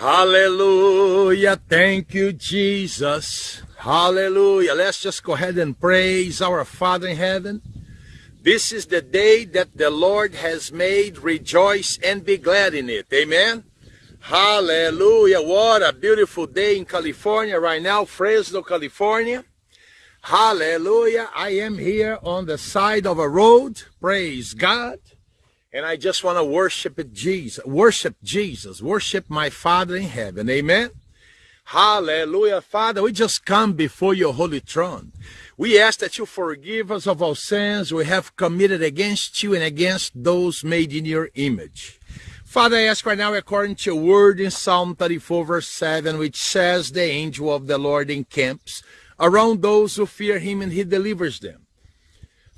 Hallelujah. Thank you, Jesus. Hallelujah. Let's just go ahead and praise our Father in heaven. This is the day that the Lord has made. Rejoice and be glad in it. Amen. Hallelujah. What a beautiful day in California right now, Fresno, California. Hallelujah. I am here on the side of a road. Praise God. And I just want to worship Jesus, worship Jesus, worship my Father in heaven. Amen. Hallelujah. Father, we just come before your holy throne. We ask that you forgive us of our sins we have committed against you and against those made in your image. Father, I ask right now, according to your word in Psalm 34, verse 7, which says, The angel of the Lord encamps around those who fear him and he delivers them.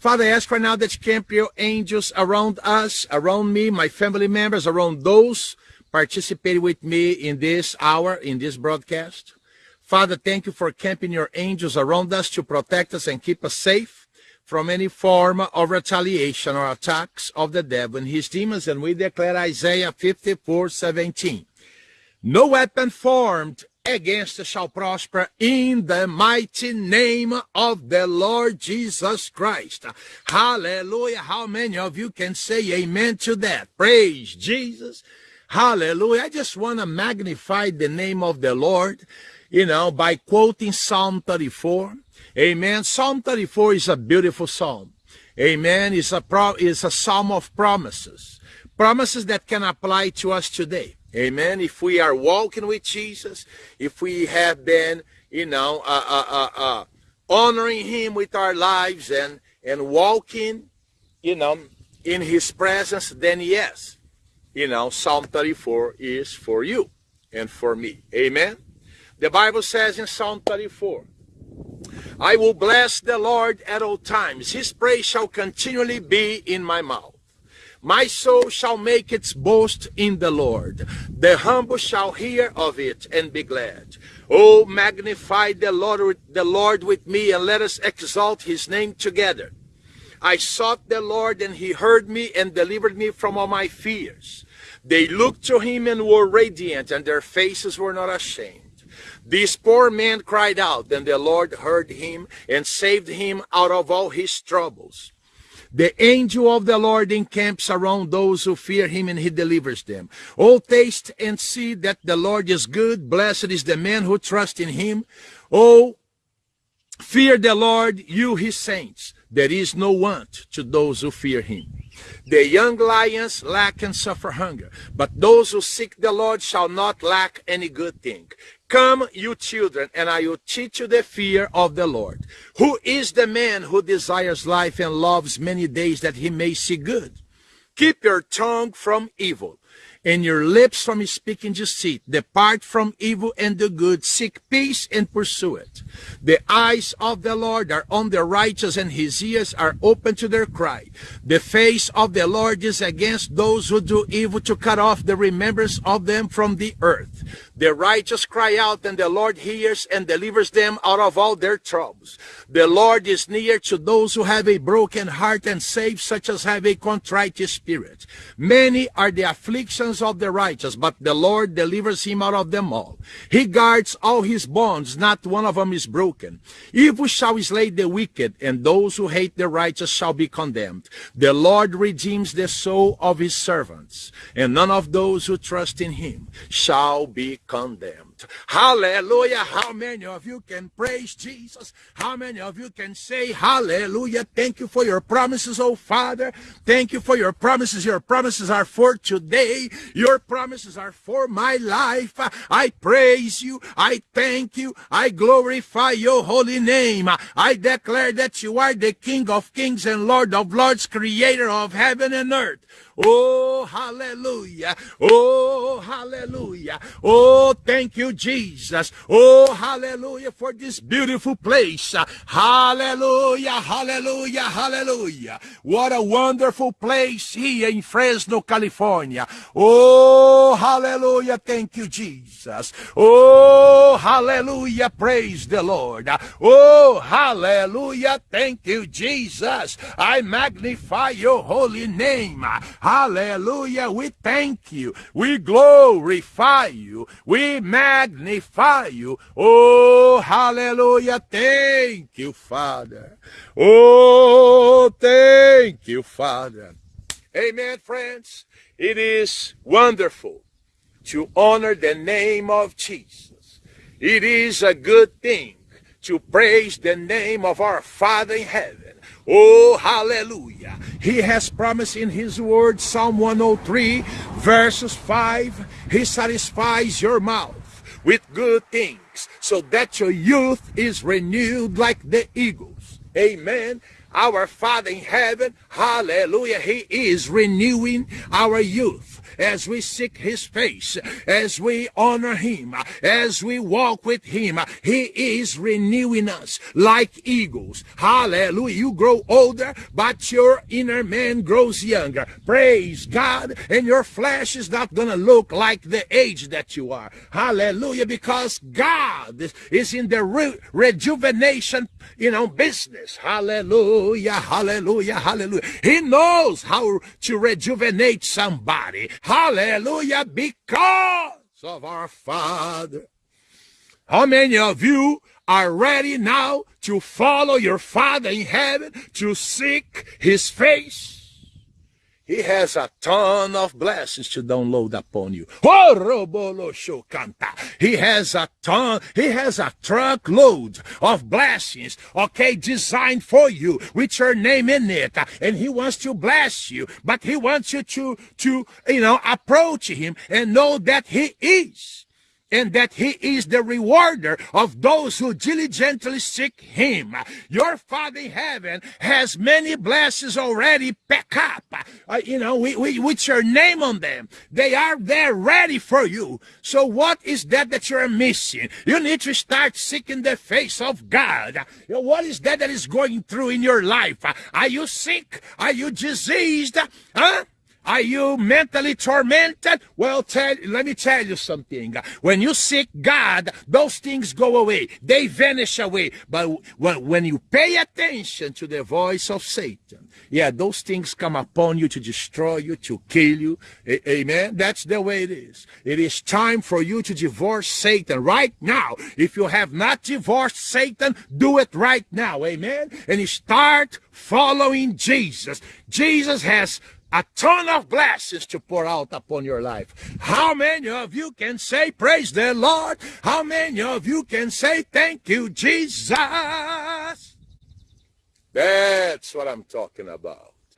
Father, I ask right now that you camp your angels around us, around me, my family members, around those participating with me in this hour, in this broadcast. Father, thank you for camping your angels around us to protect us and keep us safe from any form of retaliation or attacks of the devil and his demons. And we declare Isaiah 54, 17. No weapon formed against shall prosper in the mighty name of the Lord Jesus Christ. Hallelujah. How many of you can say amen to that? Praise Jesus. Hallelujah. I just want to magnify the name of the Lord, you know, by quoting Psalm 34. Amen. Psalm 34 is a beautiful psalm. Amen. It's a, pro- it's a psalm of promises. Promises that can apply to us today. Amen. If we are walking with Jesus, if we have been, you know, uh, uh, uh, uh honoring him with our lives and, and walking, you know, in his presence, then yes, you know, Psalm 34 is for you and for me. Amen. The Bible says in Psalm 34, I will bless the Lord at all times. His praise shall continually be in my mouth. My soul shall make its boast in the Lord. The humble shall hear of it and be glad. Oh, magnify the Lord, the Lord with me and let us exalt his name together. I sought the Lord and he heard me and delivered me from all my fears. They looked to him and were radiant and their faces were not ashamed. This poor man cried out and the Lord heard him and saved him out of all his troubles. The angel of the Lord encamps around those who fear him and he delivers them. Oh, taste and see that the Lord is good. Blessed is the man who trusts in him. Oh, fear the Lord, you his saints. There is no want to those who fear him. The young lions lack and suffer hunger, but those who seek the Lord shall not lack any good thing. Come, you children, and I will teach you the fear of the Lord. Who is the man who desires life and loves many days that he may see good? Keep your tongue from evil and your lips from speaking deceit. Depart from evil and do good. Seek peace and pursue it. The eyes of the Lord are on the righteous and his ears are open to their cry. The face of the Lord is against those who do evil to cut off the remembrance of them from the earth. The righteous cry out and the Lord hears and delivers them out of all their troubles. The Lord is near to those who have a broken heart and saves such as have a contrite spirit. Many are the afflictions of the righteous, but the Lord delivers him out of them all. He guards all his bonds, not one of them is broken. Evil shall slay the wicked, and those who hate the righteous shall be condemned. The Lord redeems the soul of his servants, and none of those who trust in him shall be condemned. Hallelujah. How many of you can praise Jesus? How many of you can say hallelujah? Thank you for your promises, oh Father. Thank you for your promises. Your promises are for today. Your promises are for my life. I praise you. I thank you. I glorify your holy name. I declare that you are the King of kings and Lord of lords, creator of heaven and earth. Oh, hallelujah. Oh, hallelujah. Oh, thank you, Jesus. Oh, hallelujah for this beautiful place. Hallelujah, hallelujah, hallelujah. What a wonderful place here in Fresno, California. Oh, hallelujah. Thank you, Jesus. Oh, hallelujah. Praise the Lord. Oh, hallelujah. Thank you, Jesus. I magnify your holy name. Hallelujah. We thank you. We glorify you. We magnify you. Oh, hallelujah. Thank you, Father. Oh, thank you, Father. Amen, friends. It is wonderful to honor the name of Jesus. It is a good thing to praise the name of our Father in heaven. Oh, hallelujah. He has promised in His word, Psalm 103, verses 5, He satisfies your mouth with good things so that your youth is renewed like the eagles. Amen. Our Father in heaven, hallelujah, He is renewing our youth as we seek his face, as we honor him, as we walk with him. He is renewing us like eagles. Hallelujah. You grow older, but your inner man grows younger. Praise God. And your flesh is not going to look like the age that you are. Hallelujah. Because God is in the re rejuvenation, you know, business. Hallelujah. Hallelujah. Hallelujah. He knows how to rejuvenate somebody. Hallelujah, because of our Father. How many of you are ready now to follow your Father in heaven, to seek His face? He has a ton of blessings to download upon you. He has a ton, he has a truckload of blessings, okay, designed for you with your name in it. And he wants to bless you, but he wants you to, to, you know, approach him and know that he is and that he is the rewarder of those who diligently seek him. Your Father in heaven has many blessings already packed up, uh, you know, we, we, with your name on them. They are there ready for you. So what is that that you're missing? You need to start seeking the face of God. You know, what is that that is going through in your life? Are you sick? Are you diseased? Huh? Are you mentally tormented? Well, tell, let me tell you something. When you seek God, those things go away. They vanish away. But when, you pay attention to the voice of Satan, yeah, those things come upon you to destroy you, to kill you. Amen. That's the way it is. It is time for you to divorce Satan right now. If you have not divorced Satan, do it right now. Amen. And you start following Jesus. Jesus has a ton of blessings to pour out upon your life. How many of you can say, Praise the Lord? How many of you can say, Thank you, Jesus? That's what I'm talking about.